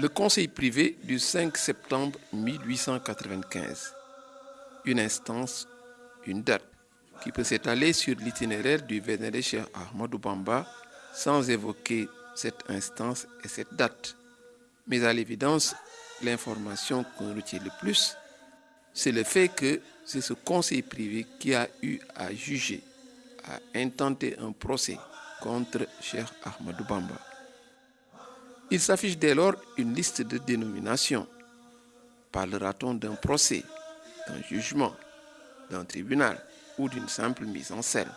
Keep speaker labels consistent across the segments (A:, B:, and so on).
A: Le conseil privé du 5 septembre 1895. Une instance, une date qui peut s'étaler sur l'itinéraire du vénéré Cheikh Ahmadou Bamba sans évoquer cette instance et cette date. Mais à l'évidence, l'information qu'on retient le plus, c'est le fait que c'est ce conseil privé qui a eu à juger, à intenter un procès contre Cheikh Ahmadou Bamba. Il s'affiche dès lors une liste de dénominations. Parlera-t-on d'un procès, d'un jugement, d'un tribunal? Ou d'une simple mise en scène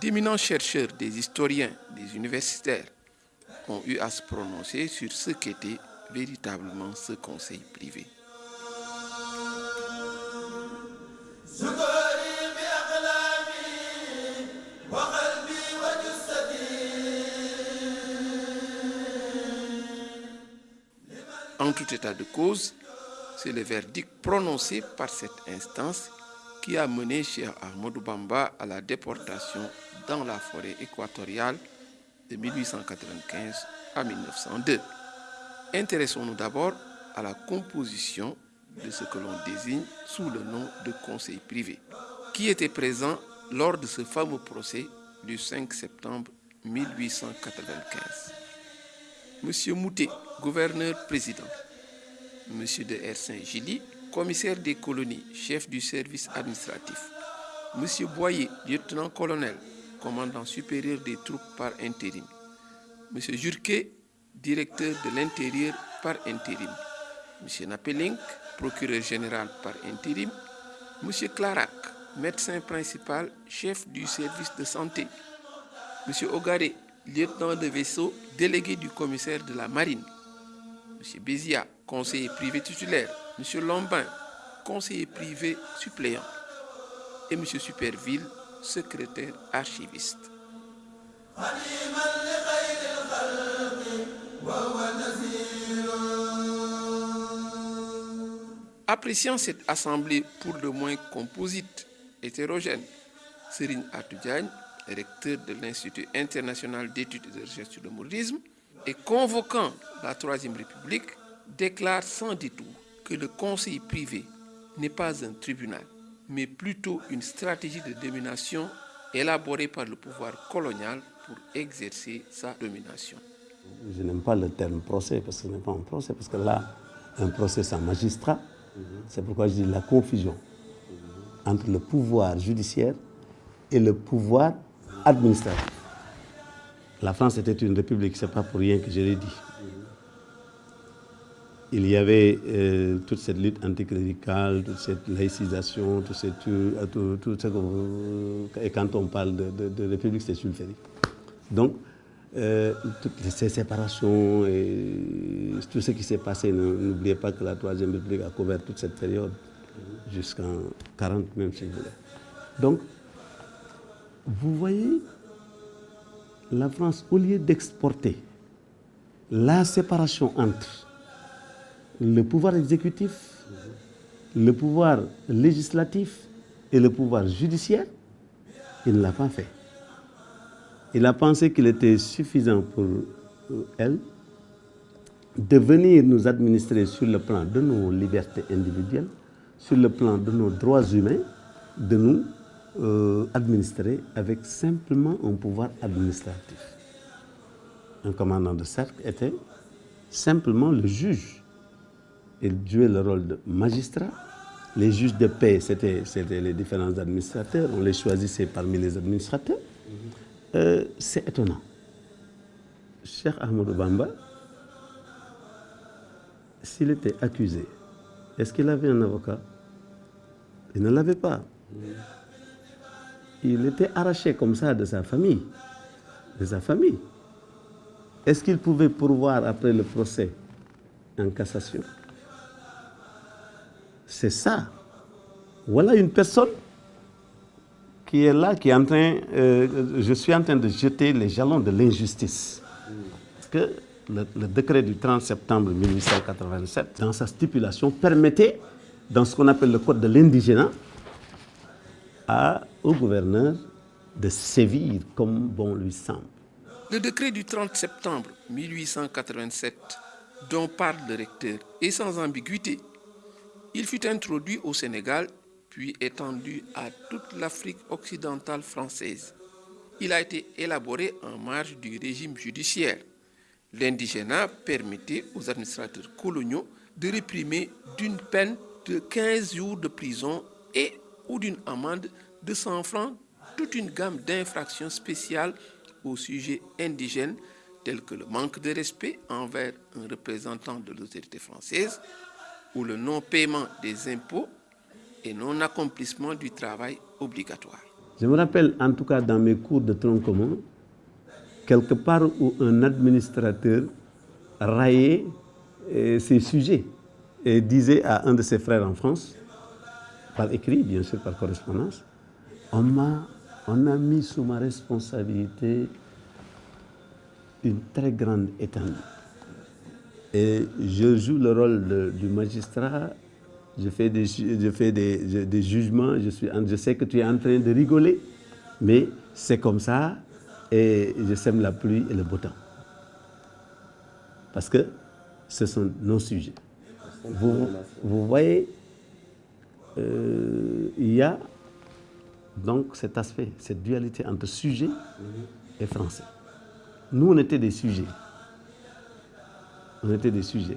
A: D'éminents chercheurs, des historiens, des universitaires ont eu à se prononcer sur ce qu'était véritablement ce conseil privé. En tout état de cause, c'est le verdict prononcé par cette instance qui a mené Cheikh Ahmadou Bamba à la déportation dans la forêt équatoriale de 1895 à 1902. Intéressons-nous d'abord à la composition de ce que l'on désigne sous le nom de conseil privé, qui était présent lors de ce fameux procès du 5 septembre 1895. Monsieur Moutet, gouverneur-président. Monsieur de R. Commissaire des colonies, chef du service administratif. Monsieur Boyer, lieutenant-colonel, commandant supérieur des troupes par intérim. Monsieur Jurquet, directeur de l'intérieur par intérim. Monsieur Napelink, procureur général par intérim. Monsieur Clarac, médecin principal, chef du service de santé. Monsieur Ogaré, lieutenant de vaisseau, délégué du commissaire de la marine. M. Bézia, conseiller privé titulaire. M. Lombin, conseiller privé suppléant. Et M. Superville, secrétaire archiviste. Appréciant cette assemblée pour le moins composite, hétérogène, Serine Atoudjagne, recteur de l'Institut international d'études et de recherche sur le mouridisme, et convoquant la Troisième République, déclare sans détour que le conseil privé n'est pas un tribunal, mais plutôt une stratégie de domination élaborée par le pouvoir colonial pour exercer sa domination.
B: Je n'aime pas le terme procès parce que ce n'est pas un procès, parce que là, un procès, c'est un magistrat. C'est pourquoi je dis la confusion entre le pouvoir judiciaire et le pouvoir administratif. La France était une république, ce n'est pas pour rien que je l'ai dit. Il y avait euh, toute cette lutte anticléricale, toute cette laïcisation, tout, cette, tout, et quand on parle de, république, c'est sulfurique. Donc, euh, toutes ces séparations et tout ce qui s'est passé, n'oubliez pas que la Troisième République a couvert toute cette période, jusqu'en 40 même si vous voulez. Donc, vous voyez, la France, au lieu d'exporter la séparation entre le pouvoir exécutif, le pouvoir législatif et le pouvoir judiciaire, il ne l'a pas fait. Il a pensé qu'il était suffisant pour elle de venir nous administrer sur le plan de nos libertés individuelles, sur le plan de nos droits humains, de nous euh, administrer avec simplement un pouvoir administratif. Un commandant de cercle était simplement le juge. Il jouait le rôle de magistrat. Les juges de paix, c'était les différents administrateurs. On les choisissait parmi les administrateurs. Euh, c'est étonnant. Cheikh Ahmed Bamba, s'il était accusé, est-ce qu'il avait un avocat? Il ne l'avait pas il était arraché comme ça de sa famille. De sa famille. Est-ce qu'il pouvait pourvoir après le procès en cassation? C'est ça. Voilà une personne qui est là, qui est en train, euh, je suis en train de jeter les jalons de l'injustice. Parce que le, le décret du 30 septembre 1887, dans sa stipulation, permettait, dans ce qu'on appelle le code de l'indigénat, au gouverneur de sévir comme bon lui semble.
A: Le décret du 30 septembre 1887, dont parle le recteur, est sans ambiguïté. Il fut introduit au Sénégal, puis étendu à toute l'Afrique occidentale française. Il a été élaboré en marge du régime judiciaire. L'indigénat permettait aux administrateurs coloniaux de réprimer d'une peine de 15 jours de prison et ou d'une amende de 100 francs toute une gamme d'infractions spéciales au sujet indigène telles que le manque de respect envers un représentant de l'autorité française ou le non-paiement des impôts et non-accomplissement du travail obligatoire.
B: Je me rappelle en tout cas dans mes cours de tronc commun, quelque part où un administrateur raillait euh, ces sujets et disait à un de ses frères en France, par écrit bien sûr, par correspondance, on a, on a mis sous ma responsabilité une très grande étendue. Et je joue le rôle de, du magistrat, je fais, des, je fais des, des, jugements, je, suis, je sais que tu es en train de rigoler, mais c'est comme ça et je sème la pluie et le beau temps. Parce que ce sont nos sujets. Vous, vous voyez, euh, il y a donc cet aspect, cette dualité entre sujet et français. Nous, on était des sujets. On était des sujets.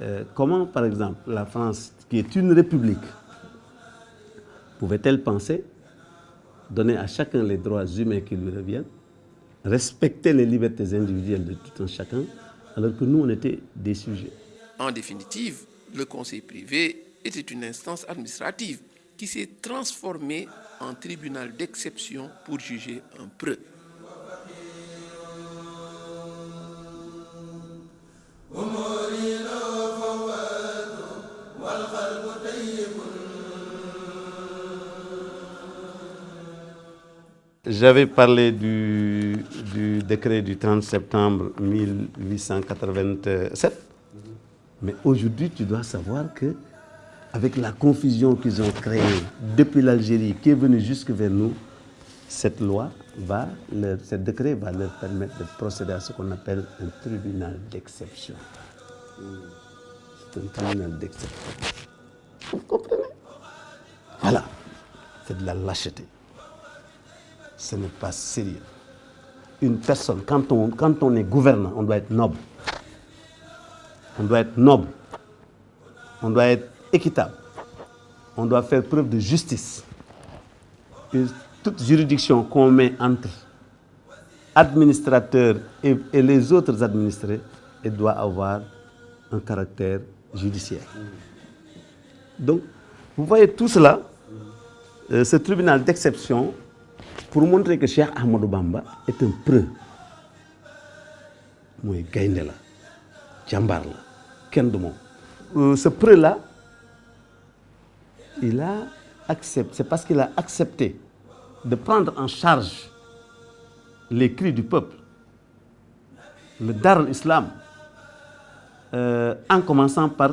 B: Euh, comment, par exemple, la France, qui est une république, pouvait-elle penser donner à chacun les droits humains qui lui reviennent, respecter les libertés individuelles de tout un chacun, alors que nous, on était des sujets?
A: En définitive, le conseil privé était une instance administrative qui s'est transformée en tribunal d'exception pour juger un preux.
B: J'avais parlé du, du, décret du 30 septembre 1887, mais aujourd'hui tu dois savoir que avec la confusion qu'ils ont créée depuis l'Algérie, qui est venue jusque vers nous, cette loi va, leur, ce décret va leur permettre de procéder à ce qu'on appelle un tribunal d'exception. C'est un tribunal d'exception. Vous comprenez? Voilà, c'est de la lâcheté. Ce n'est pas sérieux. Une personne, quand on, quand on est gouvernant, on doit être noble. On doit être noble. On doit être équitable. On doit faire preuve de justice. Toute juridiction qu'on met entre administrateurs et, les autres administrés, elle doit avoir un caractère judiciaire. Donc, vous voyez tout cela, euh, ce tribunal d'exception, pour montrer que Cheikh Ahmadou Bamba est un preux. mooy moom ce preux là il a accepté, c'est parce qu'il a accepté de prendre en charge les cris du peuple, le dar l'islam, euh, en commençant par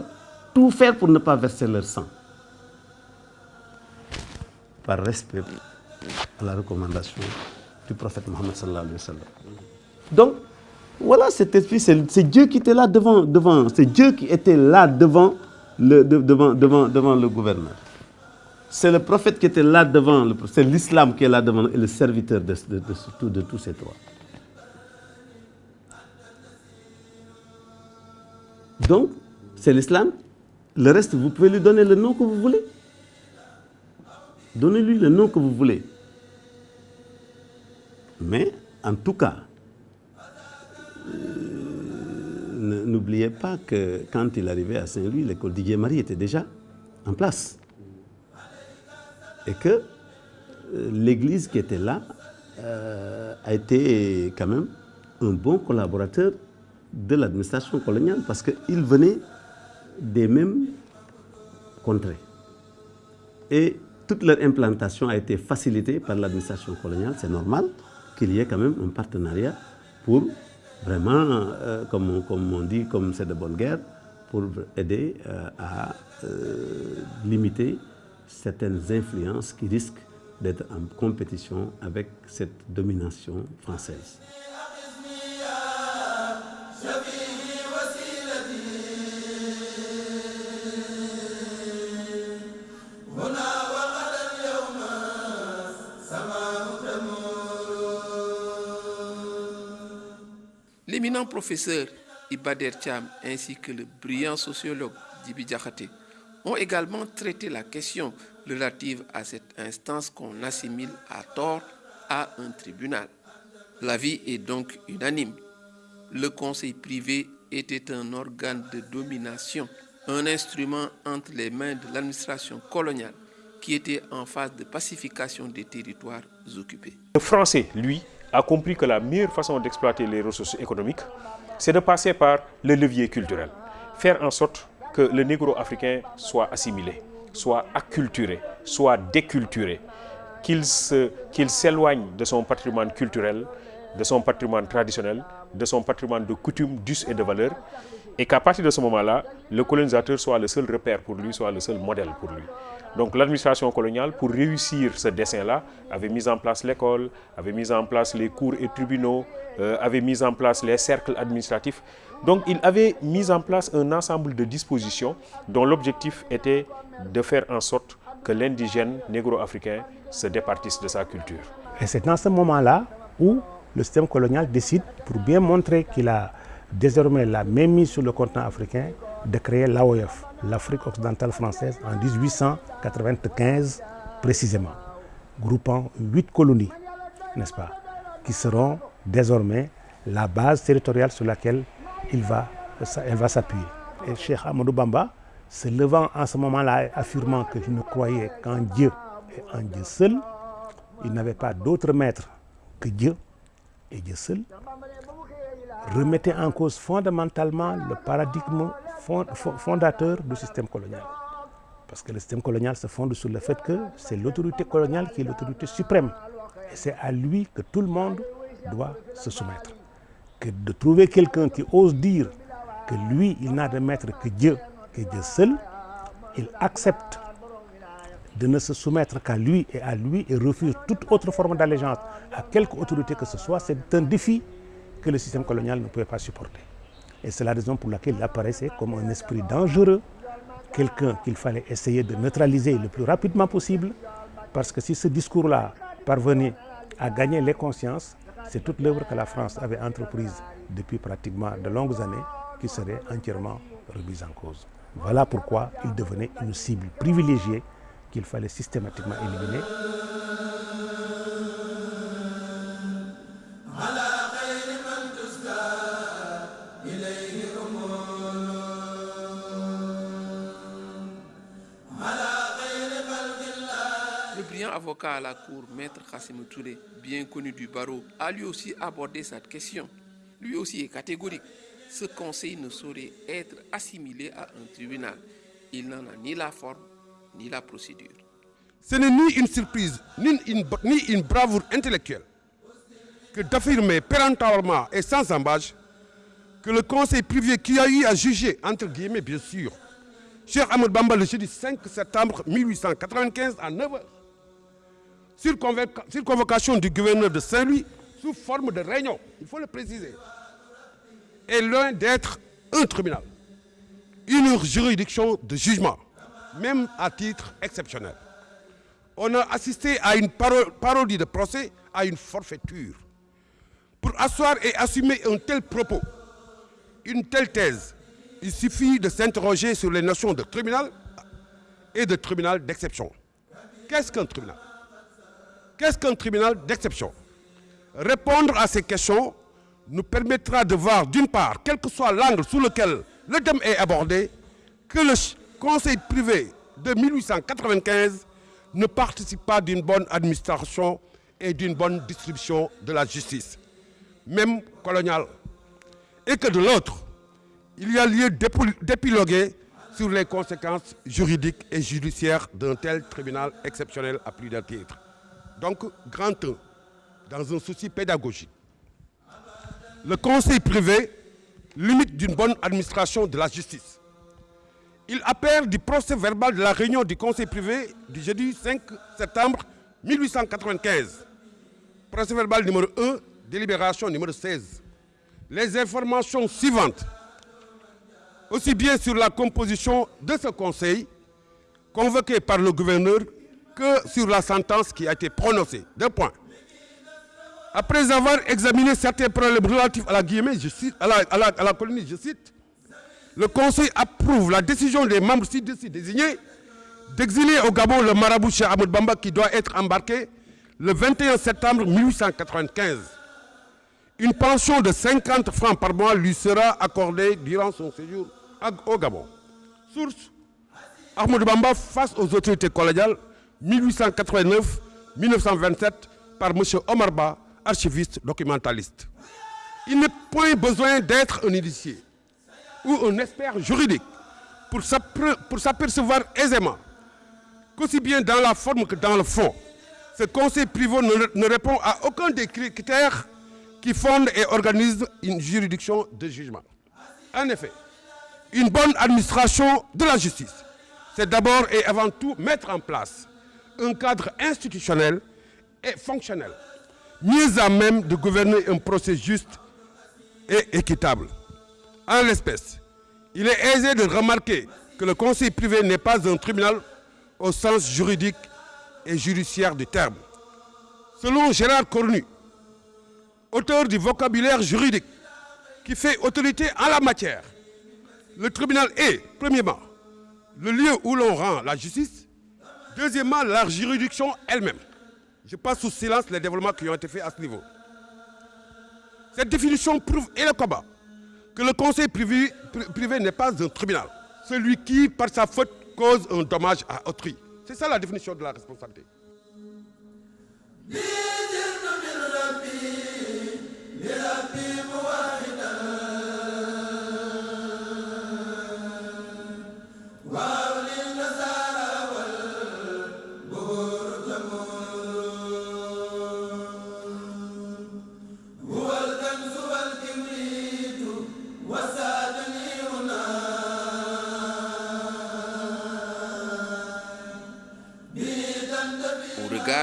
B: tout faire pour ne pas verser leur sang, par respect à la recommandation du prophète Mohammed sallallahu alayhi wa sallam. Donc, voilà cet esprit, c'est Dieu qui était là devant, devant c'est Dieu qui était là devant devant, devant, devant le gouverneur. C'est le prophète qui était là devant, c'est l'islam qui est là devant et le serviteur de, tous ces trois. Donc, c'est l'islam. Le reste, vous pouvez lui donner le nom que vous voulez. Donnez-lui le nom que vous voulez. Mais, en tout cas, euh, n'oubliez pas que quand il arrivait à Saint-Louis, l'école d'Igué-Marie était déjà en place. Et que euh, l'église qui était là euh, a été quand même un bon collaborateur de l'administration coloniale parce qu'il venait des mêmes contrées. Et toute leur implantation a été facilitée par l'administration coloniale, c'est normal qu'il y ait quand même un partenariat pour vraiment, euh, comme, on, dit, comme c'est de bonne guerre, pour aider à limiter certaines influences qui risquent d'être en compétition avec cette domination française.
A: L'éminent professeur Ibader Cham ainsi que le brillant sociologue Dibi Diakhaté ont également traité la question relative à cette instance qu'on assimile à tort à un tribunal. L'avis est donc unanime. Le conseil privé était un organe de domination, un instrument entre les mains de l'administration coloniale qui était en phase de pacification des territoires occupés.
C: Le français, lui, a compris que la meilleure façon d'exploiter les ressources économiques, c'est de passer par le levier culturel. Faire en sorte que le négro-africain soit assimilé, soit acculturé, soit déculturé, qu'il s'éloigne de son patrimoine culturel, de son patrimoine traditionnel, de son patrimoine de coutumes, d'us et de valeurs, et qu'à partir de ce moment-là, le colonisateur soit le seul repère pour lui, soit le seul modèle pour lui. Donc l'administration coloniale, pour réussir ce dessin-là, avait mis en place l'école, avait mis en place les cours et tribunaux, euh, avait mis en place les cercles administratifs. Donc il avait mis en place un ensemble de dispositions dont l'objectif était de faire en sorte que l'indigène négro-africain se départisse de sa culture.
D: Et c'est dans ce moment-là où le système colonial décide, pour bien montrer qu'il a désormais la même mise sur le continent africain, de créer l'AOF, l'Afrique occidentale française, en 1895 précisément, groupant huit colonies, n'est-ce pas, qui seront désormais la base territoriale sur laquelle il va, elle va s'appuyer. Et Cheikh Amadou Bamba, se levant en ce moment-là, affirmant qu'il ne croyait qu'en Dieu et en Dieu seul, il n'avait pas d'autre maître que Dieu et Dieu seul, remettait en cause fondamentalement le paradigme fondateur du système colonial. Parce que le système colonial se fonde sur le fait que c'est l'autorité coloniale qui est l'autorité suprême. Et c'est à lui que tout le monde doit se soumettre. De trouver quelqu'un qui ose dire que lui, il n'a de maître que Dieu, que Dieu seul, il accepte de ne se soumettre qu'à lui et à lui et refuse toute autre forme d'allégeance à quelque autorité que ce soit, c'est un défi que le système colonial ne pouvait pas supporter. Et c'est la raison pour laquelle il apparaissait comme un esprit dangereux, quelqu'un qu'il fallait essayer de neutraliser le plus rapidement possible, parce que si ce discours-là parvenait à gagner les consciences, c'est toute l'œuvre que la France avait entreprise depuis pratiquement de longues années qui serait entièrement remise en cause. Voilà pourquoi il devenait une cible privilégiée qu'il fallait systématiquement éliminer.
A: Le brillant avocat à la cour, maître Kassim Touré, bien connu du barreau, a lui aussi abordé cette question. Lui aussi est catégorique. Ce conseil ne saurait être assimilé à un tribunal. Il n'en a ni la forme ni la procédure.
E: Ce n'est ni une surprise, ni une, bravoure intellectuelle que d'affirmer péremptoirement et sans embâche que le conseil privé qui a eu à juger, entre guillemets bien sûr, Cheikh Ahmed Bamba le jeudi 5 septembre 1895 à 9h, sur, convocation du gouverneur de Saint-Louis, sous forme de réunion, il faut le préciser, est loin d'être un tribunal, une juridiction de jugement, même à titre exceptionnel. On a assisté à une parodie de procès, à une forfaiture. Pour asseoir et assumer un tel propos, une telle thèse, il suffit de s'interroger sur les notions de tribunal et de tribunal d'exception. Qu'est-ce qu'un tribunal? Qu'est-ce qu'un tribunal d'exception? Répondre à ces questions nous permettra de voir, d'une part, quel que soit l'angle sous lequel le thème est abordé, que le conseil privé de 1895 ne participe pas d'une bonne administration et d'une bonne distribution de la justice, même coloniale. Et que de l'autre, il y a lieu d'épiloguer sur les conséquences juridiques et judiciaires d'un tel tribunal exceptionnel à plus d'un titre. Donc, grand 1, dans un souci pédagogique, le conseil privé limite d'une bonne administration de la justice. Il appelle du procès verbal de la réunion du conseil privé du jeudi 5 septembre 1895. Procès verbal numéro 1, délibération numéro 16. Les informations suivantes, aussi bien sur la composition de ce conseil, convoqué par le gouverneur, que sur la sentence qui a été prononcée. Deux points. Après avoir examiné certains problèmes relatifs à la, à la, colonie, je cite, le Conseil approuve la décision des membres ci-dessus désignés d'exiler au Gabon le marabout Cheikh Ahmed Bamba qui doit être embarqué le 21 septembre 1895. Une pension de 50 francs par mois lui sera accordée durant son séjour au Gabon. Source Ahmed Bamba face aux autorités coloniales 1889-1927 par M. Omar Ba, archiviste documentaliste. Il n'est point besoin d'être un initié ou un expert juridique pour s'apercevoir aisément qu'aussi bien dans la forme que dans le fond, ce conseil privé ne répond à aucun des critères qui fondent et organisent une juridiction de jugement. En effet, une bonne administration de la justice, c'est d'abord et avant tout mettre en place un cadre institutionnel et fonctionnel, mieux à même de gouverner un procès juste et équitable. En l'espèce, il est aisé de remarquer que le conseil privé n'est pas un tribunal au sens juridique et judiciaire du terme. Selon Gérard Cornu, auteur du vocabulaire juridique qui fait autorité en la matière, le tribunal est, premièrement, le lieu où l'on rend la justice, deuxièmement, la juridiction elle-même. Je passe sous silence les développements qui ont été faits à ce niveau. Cette définition prouve et le combat que le conseil privé, pri- privé n'est pas un tribunal. Celui qui, par sa faute, cause un dommage à autrui. C'est ça la définition de la responsabilité.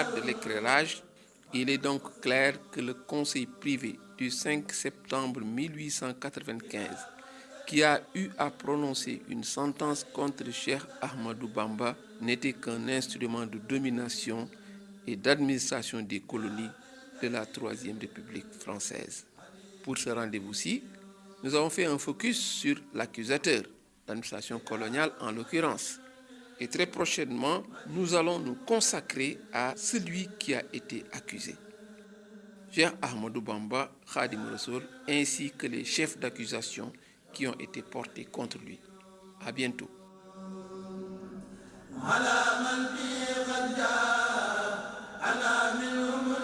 A: De l'éclairage, il est donc clair que le conseil privé du 5 septembre 1895, qui a eu à prononcer une sentence contre Cheikh Ahmadou Bamba, n'était qu'un instrument de domination et d'administration des colonies de la Troisième République française. Pour ce rendez-vous-ci, nous avons fait un focus sur l'accusateur, l'administration coloniale en l'occurrence. Et très prochainement, nous allons nous consacrer à celui qui a été accusé. Cheikh Ahmadou Bamba, Khadim Rassoul, ainsi que les chefs d'accusation qui ont été portés contre lui. À bientôt.
F: على من به قد جاء أنا منه